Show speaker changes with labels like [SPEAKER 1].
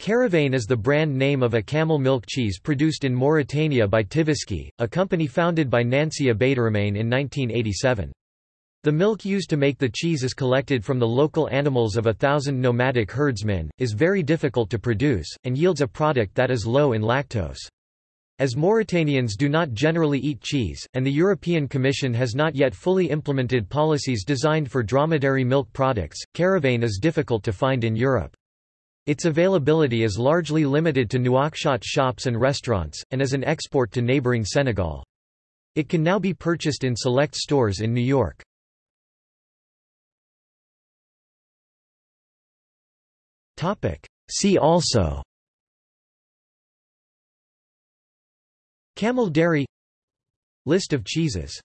[SPEAKER 1] Caravane is the brand name of a camel milk cheese produced in Mauritania by Tiviski, a company founded by Nancy Abeiderrahmane in 1987. The milk used to make the cheese is collected from the local animals of a thousand nomadic herdsmen, is very difficult to produce, and yields a product that is low in lactose. As Mauritanians do not generally eat cheese, and the European Commission has not yet fully implemented policies designed for dromedary milk products, Caravane is difficult to find in Europe. Its availability is largely limited to Nouakchott shops and restaurants, and as an export to neighboring Senegal. It can now be purchased in select stores in New York. See also Camel dairy List of cheeses